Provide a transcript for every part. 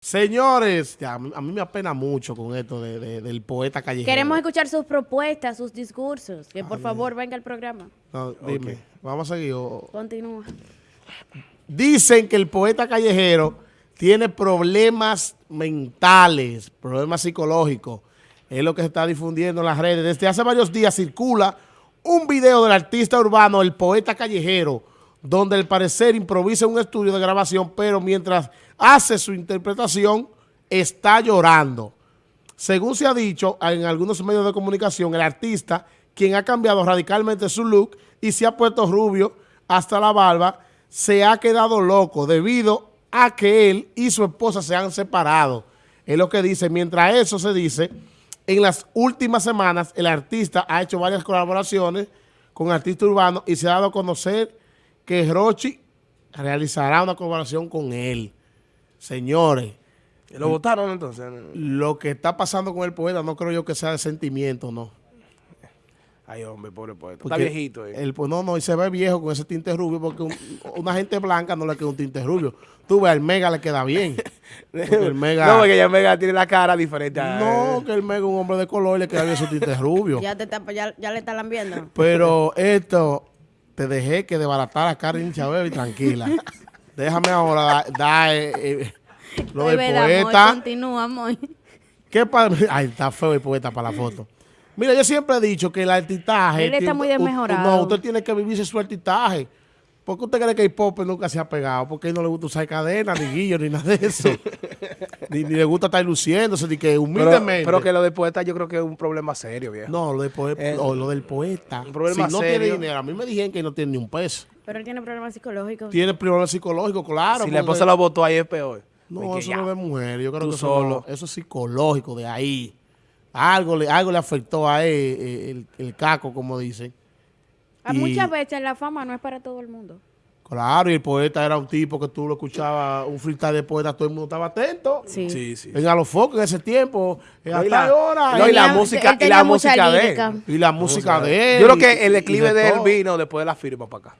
Señores, ya, a, mí, me apena mucho con esto de- de- del poeta callejero. Queremos escuchar sus propuestas, sus discursos. Que por favor venga al programa. No, dime, vamos a seguir. Continúa. Dicen que el poeta callejero tiene problemas mentales, problemas psicológicos. Es lo que se está difundiendo en las redes. Desde hace varios días circula un video del artista urbano, el poeta callejero, donde al parecer improvisa un estudio de grabación, pero mientras hace su interpretación, está llorando. Según se ha dicho en algunos medios de comunicación, el artista, quien ha cambiado radicalmente su look y se ha puesto rubio hasta la barba, se ha quedado loco debido a que él y su esposa se han separado. Es lo que dice. Mientras eso se dice, en las últimas semanas el artista ha hecho varias colaboraciones con artistas urbanos y se ha dado a conocer que Rochi realizará una colaboración con él. Señores, ¿Lo votaron entonces? lo que está pasando con el poeta no creo yo que sea de sentimiento, no. Ay, hombre, pobre poeta. Está viejito. eh. El, pues no, no, y se ve viejo con ese tinte rubio porque un- una gente blanca no le queda un tinte rubio. Tú ves, al Mega le queda bien. El Mega... No, porque ya el Mega tiene la cara diferente. a- No, que el Mega es un hombre de color y le queda bien su tinte rubio. Ya, te está- ya, ya le está lambiendo. Pero esto, te dejé que desbaratar a Karen Chabelo y tranquila. Déjame ahora dar da, eh, eh, lo del poeta. Continúa, amor. ¿Qué Ay, está feo el poeta para la foto. Mira, yo siempre he dicho que el artistaje... Él está muy desmejorado. No, usted tiene que vivirse su artistaje. ¿Por qué usted cree que el pop nunca se ha pegado? Porque a él no le gusta usar cadena, ni guillo, ni nada de eso. ni, ni le gusta estar luciéndose, ni que humildemente. pero que lo de poeta yo creo que es un problema serio, viejo. No, lo, de poe- Eh, o lo del poeta. un problema si no serio. tiene dinero, a mí me dijeron que no tiene ni un peso. Pero él tiene problemas psicológicos. Tiene problemas psicológicos, claro. si la esposa lo votó ahí es peor. No, eso ya. no es de mujer. Yo creo Tú que eso, solo. no- eso es psicológico de ahí. Algo le, algo le afectó a él, eh, el, el caco, como dicen. A y- muchas veces la fama no es para todo el mundo. Claro, y el poeta era un tipo que tú lo escuchabas, un freestyle de poeta, todo el mundo estaba atento. Sí. Sí, sí. En en ese tiempo, en y hasta la- ahora. no, y la música, y la música de él. y la música de él. Yo creo que el declive de, él vino después de la firma para acá.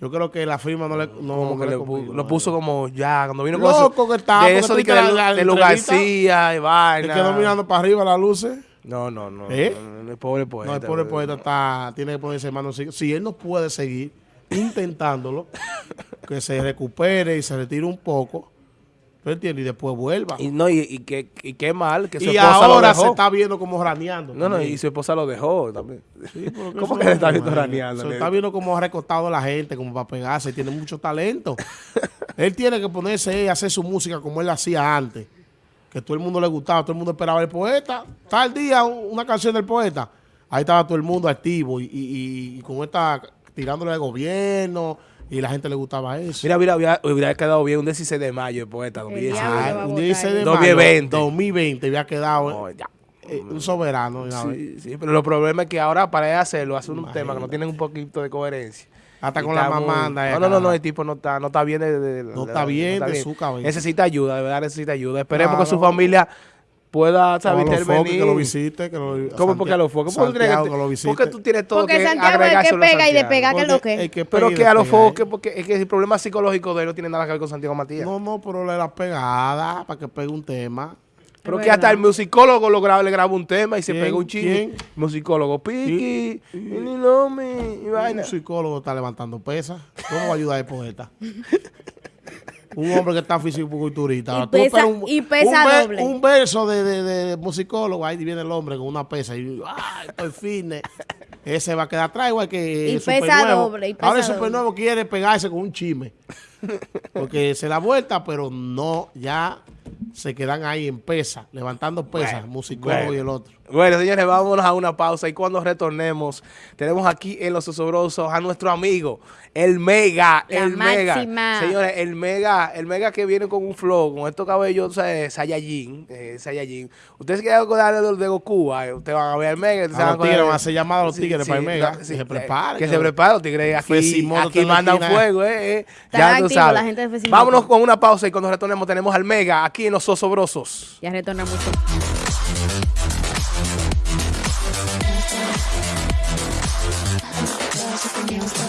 Yo creo que la firma no le... No, Como que le lo puso como ya, cuando vino con Loco eso, que estaba, de eso de, que de, la- la de Lu entrevista. García y vaina. Se quedó mirando para arriba las luces. No, no, no. ¿Eh? no, no, no, el pobre poeta. No, el pobre poeta está, tiene que ponerse en manos. Si él no puede seguir intentándolo, que se recupere y se retire un poco, ¿tú entiendes? Y después vuelva. Y, no, y, y, qué, y qué mal que su Y esposa lo ahora dejó. se está viendo como raneando. No, no, y su esposa lo dejó también. Sí, ¿Cómo que le está es viendo raneando? Se está viendo como ha recostado a la gente, como para pegarse. Tiene mucho talento. él tiene que ponerse y hacer su música como él la hacía antes. Que todo el mundo le gustaba, todo el mundo esperaba el poeta. Tal día un- una canción del poeta. Ahí estaba todo el mundo activo y, y- y- y con esta tirándole al gobierno y la gente le gustaba eso. Mira, mira, hubiera, hubiera quedado bien un 16 de mayo el poeta. El 2016. diablo Ah, un votar 16 de mayo 2020. 2020 había quedado No, ya. Eh, un soberano. Sí, sí, pero el problema es que ahora para él hacerlo, hace un tema que no tiene un poquito de coherencia. Hasta Y con la mamanda. eh, No, no, no, no, el tipo no está, no está bien de, de- No de- está bien de su cabeza. Necesita ayuda, de verdad necesita ayuda. Esperemos que su Claro. familia pueda, foques intervenir. que lo visite. Que lo, ¿Cómo porque a los focos? ¿Por qué tú tienes Santiago que- que lo visite. porque tú tienes todo Porque que Santiago es el que pega y despega, que lo que. que Pero que a los despega, foques, porque es que el problema psicológico de él no tiene nada que ver con Santiago Matías. No, no, pero le da pegada para que pegue un tema. Pero Es que hasta el musicólogo lo graba, le graba un tema y se pega un chingo. ¿Quién? Musicólogo, Piqui, y ni no me, y vaina. Un psicólogo está levantando pesas. ¿Cómo va a ayudar el poeta? un hombre que está físico-culturista. Y pesa- un, y pesa un doble. Un verso de, de, de musicólogo, ahí viene el hombre con una pesa y ¡ay, estoy fitness! Ese va a quedar atrás igual que Y el pesa doble, y pesa Ahora el supernuevo quiere pegarse con un chisme. Porque se da vuelta, pero no, ya se quedan ahí en pesa, levantando pesas, Bueno, musicólogo bueno. y el otro. Bueno, señores, vámonos a una pausa y cuando retornemos, tenemos aquí en Los Osobrosos a nuestro amigo, el Mega, La el Mega. Señores, el Mega, el Mega que viene con un flow, con estos cabellos eh, Saiyajin, eh, Saiyajin. Ustedes se quieren acordar de, de Goku, eh, ustedes van a ver el Mega. ustedes A van los tigres van a hacer llamada a los tigres para el Mega, que se eh, preparen, Que que- se preparen, los tigres aquí, aquí mandan fuego, eh, eh. Ya Vámonos con una pausa y cuando retornemos tenemos al Mega aquí en Los Osobrosos. Ya retornamos.